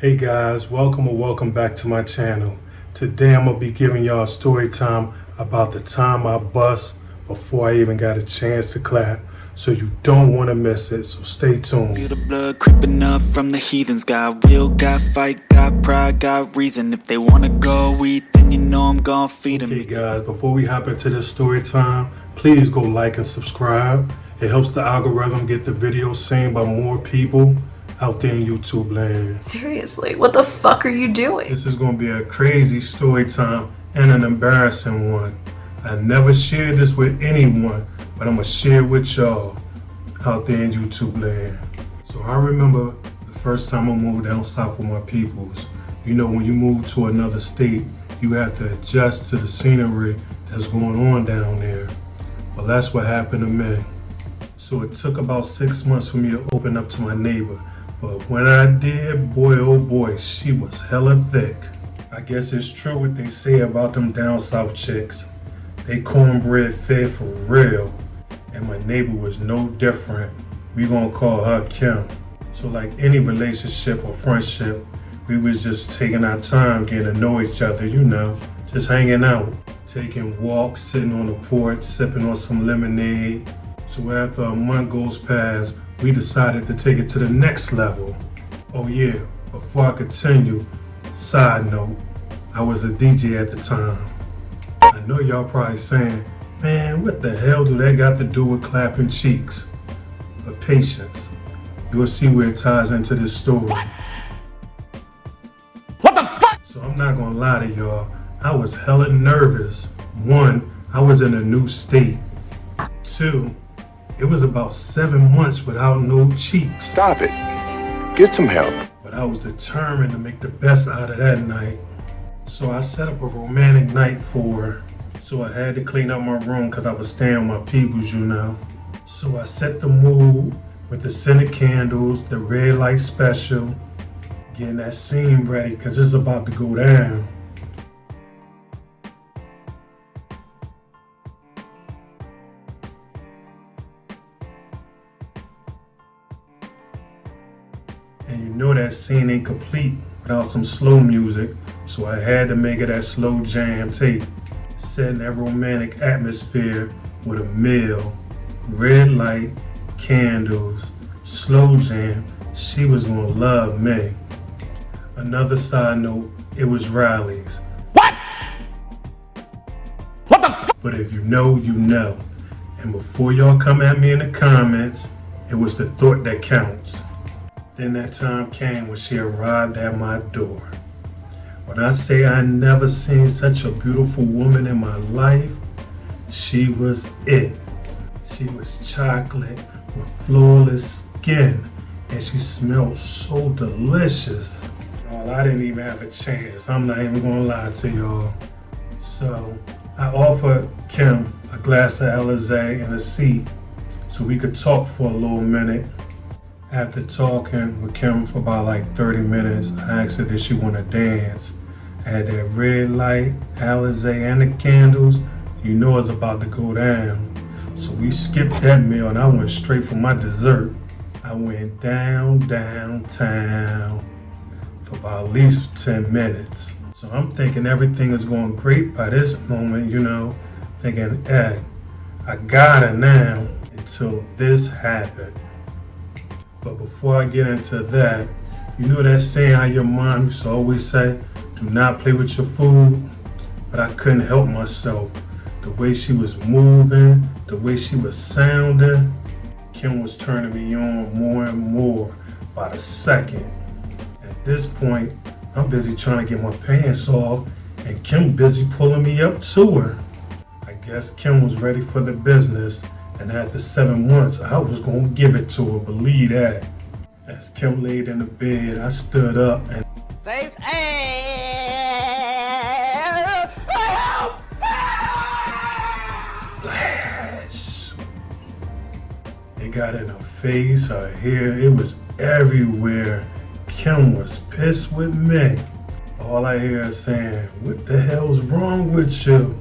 Hey guys, welcome or welcome back to my channel. Today I'm to be giving y'all a story time about the time I bust before I even got a chance to clap. So you don't want to miss it, so stay tuned. Feel the blood creeping up from the heathens Got will, got fight, got pride, got reason If they wanna go eat, then you know I'm gonna feed them Okay guys, before we hop into this story time, please go like and subscribe. It helps the algorithm get the video seen by more people out there in YouTube land. Seriously, what the fuck are you doing? This is going to be a crazy story time and an embarrassing one. I never shared this with anyone, but I'm to share with y'all out there in YouTube land. So I remember the first time I moved down south with my peoples. You know, when you move to another state, you have to adjust to the scenery that's going on down there. Well, that's what happened to me. So it took about six months for me to open up to my neighbor. But when I did, boy oh boy, she was hella thick. I guess it's true what they say about them down south chicks. They cornbread fed for real. And my neighbor was no different. We gonna call her Kim. So like any relationship or friendship, we was just taking our time getting to know each other, you know, just hanging out, taking walks, sitting on the porch, sipping on some lemonade. So after a month goes past, we decided to take it to the next level. Oh yeah, before I continue, side note, I was a DJ at the time. I know y'all probably saying, man, what the hell do that got to do with clapping cheeks? But patience, you'll see where it ties into this story. What the fuck? So I'm not gonna lie to y'all, I was hella nervous. One, I was in a new state. Two, it was about seven months without no cheeks. Stop it. Get some help. But I was determined to make the best out of that night. So I set up a romantic night for her. So I had to clean up my room because I was staying with my peoples, you know. So I set the mood with the scented candles, the red light special, getting that scene ready because it's about to go down. Know that scene ain't complete without some slow music, so I had to make it that slow jam tape, setting that romantic atmosphere with a meal, red light, candles, slow jam. She was gonna love me. Another side note, it was Riley's. What? What the? But if you know, you know. And before y'all come at me in the comments, it was the thought that counts. Then that time came when she arrived at my door. When I say I never seen such a beautiful woman in my life, she was it. She was chocolate with flawless skin and she smelled so delicious. Y'all, I didn't even have a chance. I'm not even gonna lie to y'all. So I offered Kim a glass of Alizé and a seat so we could talk for a little minute. After talking with Kim for about like 30 minutes, I asked her did she want to dance. I had that red light, Alizé, and the candles. You know it's about to go down. So we skipped that meal and I went straight for my dessert. I went down, downtown for about at least 10 minutes. So I'm thinking everything is going great by this moment, you know, thinking, hey, I got it now until this happened. But before I get into that, you know that saying how your mom used to always say, do not play with your food? But I couldn't help myself. The way she was moving, the way she was sounding, Kim was turning me on more and more by the second. At this point, I'm busy trying to get my pants off and Kim busy pulling me up to her. I guess Kim was ready for the business and after seven months, I was gonna give it to her, believe that. As Kim laid in the bed, I stood up and Faith splash. It got in her face, her hair, it was everywhere. Kim was pissed with me. All I hear is saying, what the hell's wrong with you?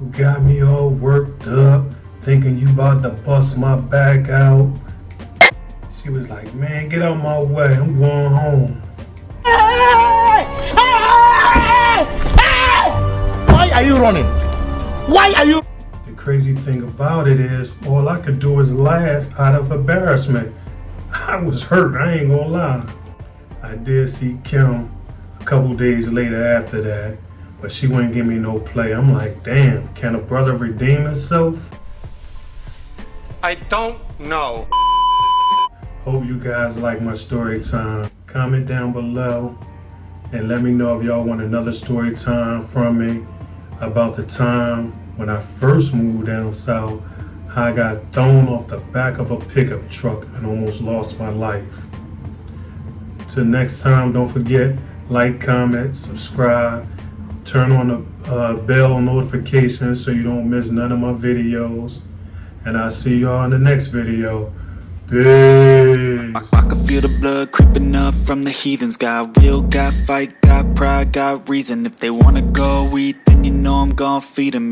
You got me all worked up, thinking you about to bust my back out. She was like, man, get out my way. I'm going home. Why are you running? Why are you? The crazy thing about it is all I could do is laugh out of embarrassment. I was hurt, I ain't gonna lie. I did see Kim a couple days later after that, but she wouldn't give me no play. I'm like, damn, can a brother redeem himself? I don't know. Hope you guys like my story time. Comment down below and let me know if y'all want another story time from me about the time when I first moved down south, how I got thrown off the back of a pickup truck and almost lost my life. Till next time, don't forget, like, comment, subscribe, turn on the uh, bell notifications so you don't miss none of my videos. And I'll see y'all in the next video. Peace. I can feel the blood creeping up from the heathens Got will, got fight, got pride, got reason If they wanna go eat, then you know I'm gon' feed them